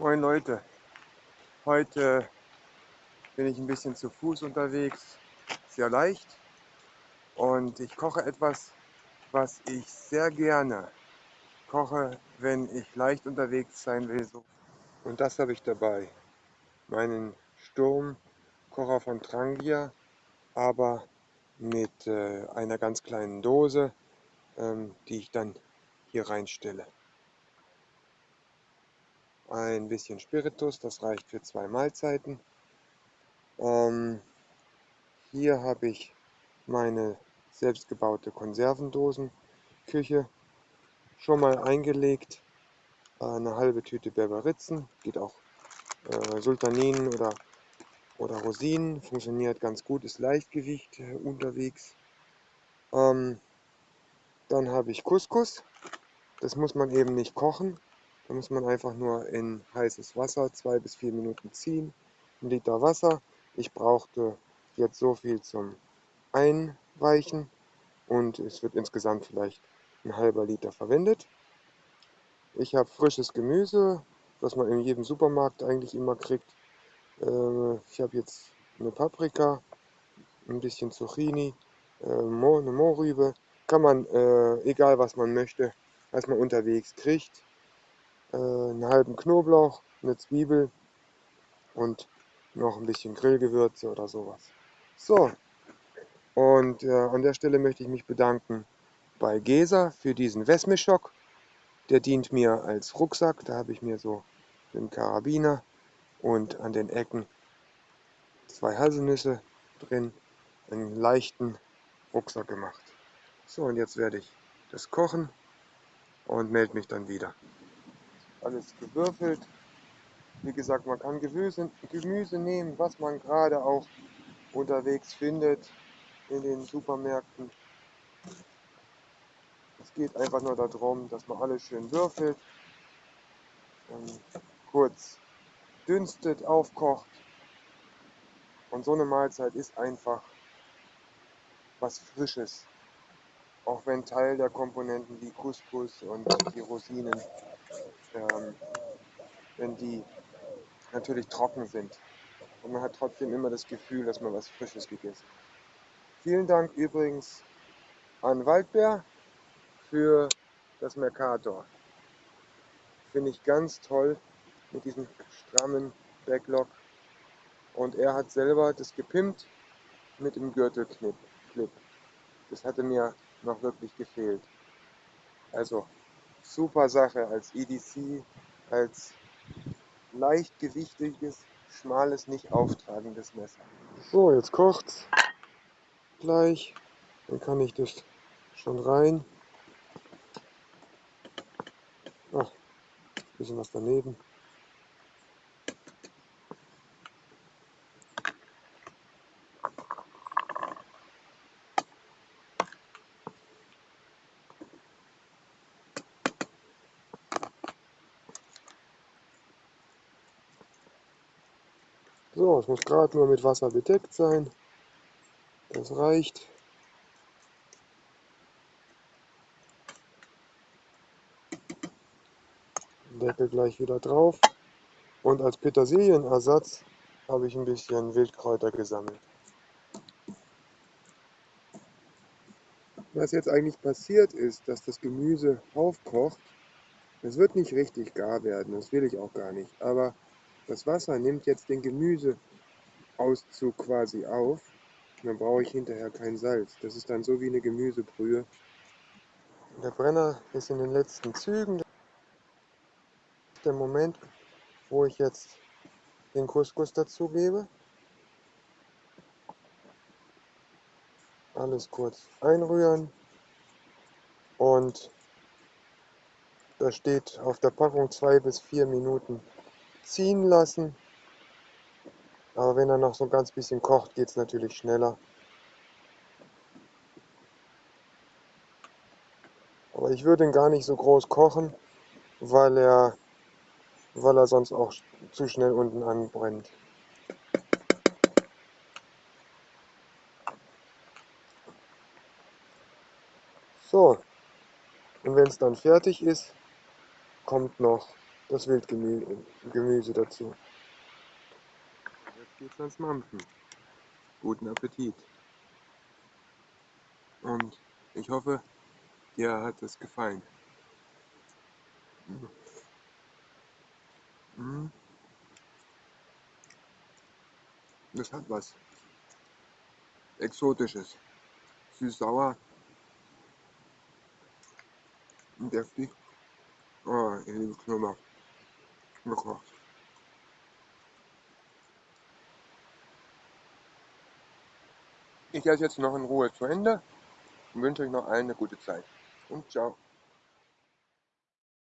Moin Leute, heute bin ich ein bisschen zu Fuß unterwegs, sehr leicht. Und ich koche etwas, was ich sehr gerne koche, wenn ich leicht unterwegs sein will. Und das habe ich dabei, meinen Sturmkocher von Trangia, aber mit äh, einer ganz kleinen Dose, ähm, die ich dann hier reinstelle ein bisschen Spiritus, das reicht für zwei Mahlzeiten. Ähm, hier habe ich meine selbstgebaute Konservendosenküche schon mal eingelegt. Eine halbe Tüte Berberitzen, geht auch äh, Sultaninen oder, oder Rosinen, funktioniert ganz gut, ist Leichtgewicht äh, unterwegs. Ähm, dann habe ich Couscous, das muss man eben nicht kochen, da muss man einfach nur in heißes Wasser zwei bis vier Minuten ziehen. Ein Liter Wasser. Ich brauchte jetzt so viel zum Einweichen und es wird insgesamt vielleicht ein halber Liter verwendet. Ich habe frisches Gemüse, was man in jedem Supermarkt eigentlich immer kriegt. Äh, ich habe jetzt eine Paprika, ein bisschen Zucchini, äh, eine Mohrrübe. Kann man, äh, egal was man möchte, was man unterwegs kriegt, äh, einen halben Knoblauch, eine Zwiebel und noch ein bisschen Grillgewürze oder sowas. So, und äh, an der Stelle möchte ich mich bedanken bei Gesa für diesen Wesmischock. Der dient mir als Rucksack. Da habe ich mir so den Karabiner und an den Ecken zwei Haselnüsse drin, einen leichten Rucksack gemacht. So, und jetzt werde ich das kochen und melde mich dann wieder alles gewürfelt. Wie gesagt, man kann Gemüse, Gemüse nehmen, was man gerade auch unterwegs findet in den Supermärkten. Es geht einfach nur darum, dass man alles schön würfelt, kurz dünstet, aufkocht. Und so eine Mahlzeit ist einfach was Frisches. Auch wenn Teil der Komponenten wie Couscous und die Rosinen ähm, wenn die natürlich trocken sind. Und man hat trotzdem immer das Gefühl, dass man was Frisches gegessen hat. Vielen Dank übrigens an Waldbär für das Mercator. Finde ich ganz toll mit diesem strammen Backlog. Und er hat selber das gepimpt mit dem Gürtelclip. Das hatte mir noch wirklich gefehlt. Also super Sache als EDC, als leichtgewichtiges, schmales, nicht auftragendes Messer. So, jetzt kocht's gleich. Dann kann ich das schon rein. Ach, bisschen was daneben. So, es muss gerade nur mit Wasser bedeckt sein. Das reicht. Deckel gleich wieder drauf. Und als Petersilienersatz habe ich ein bisschen Wildkräuter gesammelt. Was jetzt eigentlich passiert ist, dass das Gemüse aufkocht, es wird nicht richtig gar werden, das will ich auch gar nicht, aber das Wasser nimmt jetzt den Gemüseauszug quasi auf. Dann brauche ich hinterher kein Salz. Das ist dann so wie eine Gemüsebrühe. Der Brenner ist in den letzten Zügen. Der Moment, wo ich jetzt den Couscous dazugebe. Alles kurz einrühren. Und da steht auf der Packung zwei bis vier Minuten ziehen lassen. Aber wenn er noch so ein ganz bisschen kocht, geht es natürlich schneller. Aber ich würde ihn gar nicht so groß kochen, weil er, weil er sonst auch zu schnell unten anbrennt. So, und wenn es dann fertig ist, kommt noch das Wildgemüse dazu. Jetzt geht's ans Mampfen. Guten Appetit. Und ich hoffe, dir hat es gefallen. Mhm. Das hat was Exotisches. Süß-sauer. Deftig. Oh, ich liebe Knoblauch. Gekocht. Ich esse jetzt noch in Ruhe zu Ende und wünsche euch noch allen eine gute Zeit. Und ciao.